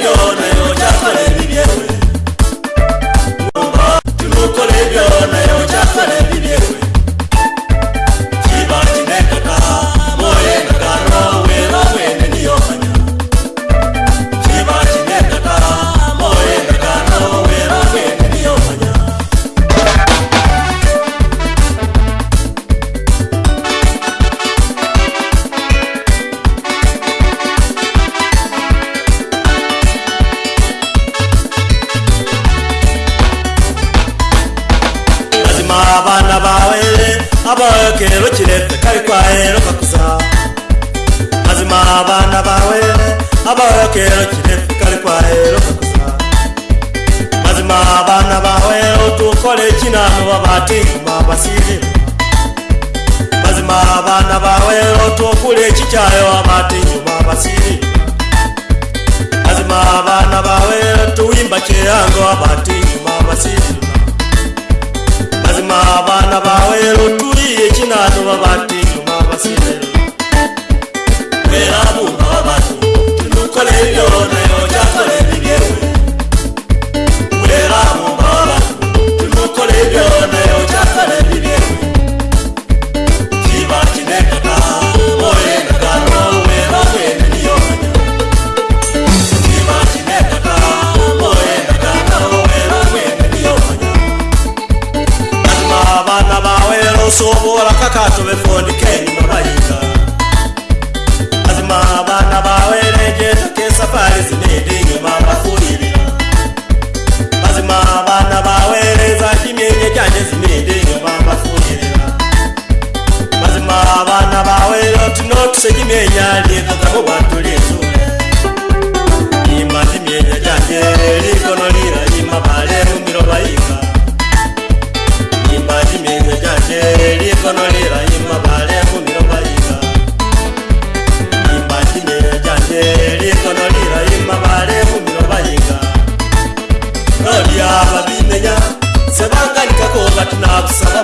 no! abana bawe abawe kero kirete kari kwahero kakuza mazima abana bawe abawe kero kirete kari kwahero kakuza mazima abana bawe otukore kinano babati mabasire mazima abana bawe otukure kicyayo abati mabasire mazima abana bawe tuwimba kirango abati mabasire vatinovavasiveravunhu vavanhu tinokoleyo makakato vefondi kenyu mabayika azimavana vawerejeza kesafari zinendi nyuma vafuirira azimavana vawereza chimenye chanje zinendi nyuma vafuirira azimavana vawerotinotusechimenya lietotamo vantu lie Absalom